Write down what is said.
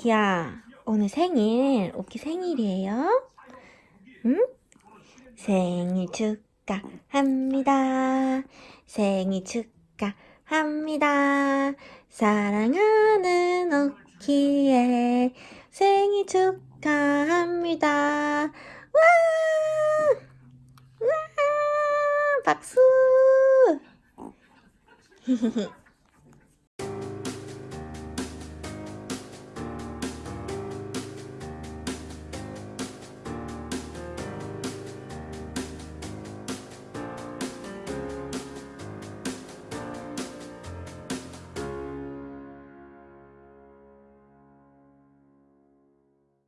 오키야, 오늘 생일, 오키 생일이에요? 응? 생일 축하합니다. 생일 축하합니다. 사랑하는 오키의 생일 축하합니다. 와! 와! 박수!